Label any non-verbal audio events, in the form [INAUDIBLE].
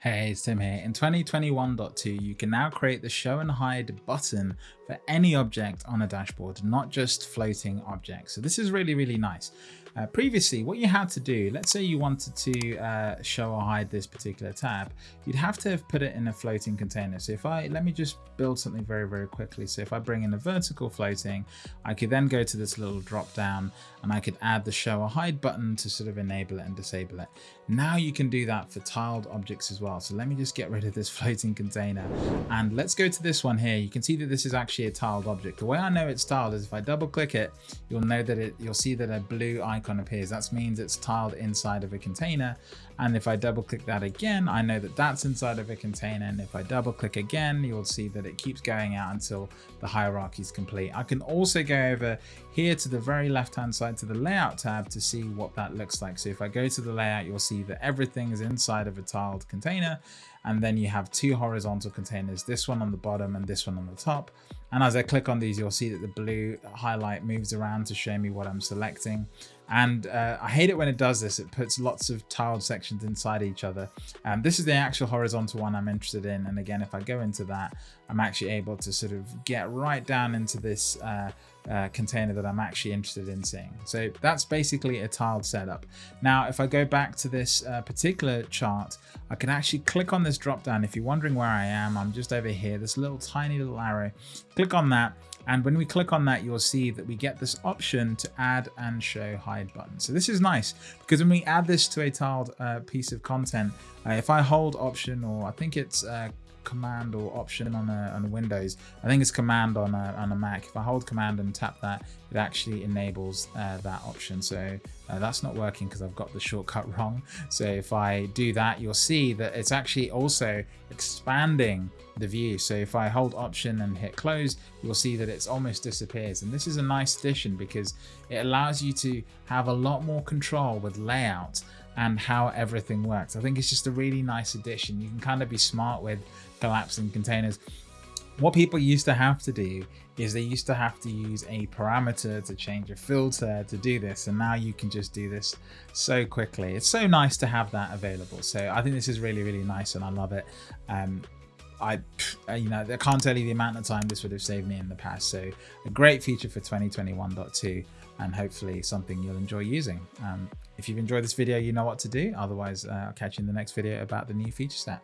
Hey, it's Tim here. In 2021.2, you can now create the show and hide button for any object on a dashboard, not just floating objects. So this is really, really nice. Uh, previously, what you had to do, let's say you wanted to uh, show or hide this particular tab, you'd have to have put it in a floating container. So if I, let me just build something very, very quickly. So if I bring in a vertical floating, I could then go to this little drop down and I could add the show or hide button to sort of enable it and disable it. Now you can do that for tiled objects as well. So let me just get rid of this [LAUGHS] floating container and let's go to this one here. You can see that this is actually a tiled object. The way I know it's tiled is if I double click it, you'll know that it, you'll see that a blue icon appears. That means it's tiled inside of a container. And if I double click that again, I know that that's inside of a container. And if I double click again, you'll see that it keeps going out until the hierarchy is complete. I can also go over here to the very left hand side to the layout tab to see what that looks like. So if I go to the layout, you'll see that everything is inside of a tiled container. And then you have two horizontal containers, this one on the bottom and this one on the top. And as I click on these, you'll see that the blue highlight moves around to show me what I'm selecting. And uh, I hate it when it does this. It puts lots of tiled sections inside each other. Um, this is the actual horizontal one I'm interested in. And again, if I go into that, I'm actually able to sort of get right down into this uh, uh, container that I'm actually interested in seeing. So that's basically a tiled setup. Now, if I go back to this uh, particular chart, I can actually click on this drop down. If you're wondering where I am, I'm just over here, this little tiny little arrow. Click on that and when we click on that, you'll see that we get this option to add and show hide button. So this is nice because when we add this to a tiled uh, piece of content, uh, if I hold option or I think it's uh, command or option on a, on a Windows. I think it's command on a, on a Mac. If I hold command and tap that, it actually enables uh, that option. So uh, that's not working because I've got the shortcut [LAUGHS] wrong. So if I do that, you'll see that it's actually also expanding the view. So if I hold option and hit close, you'll see that it's almost disappears. And this is a nice addition because it allows you to have a lot more control with layout and how everything works. I think it's just a really nice addition. You can kind of be smart with collapsing containers. What people used to have to do is they used to have to use a parameter to change a filter to do this. And now you can just do this so quickly. It's so nice to have that available. So I think this is really, really nice and I love it. Um, I, you know, I can't tell you the amount of time this would have saved me in the past. So a great feature for 2021.2 and hopefully something you'll enjoy using. Um, if you've enjoyed this video, you know what to do. Otherwise, uh, I'll catch you in the next video about the new feature set.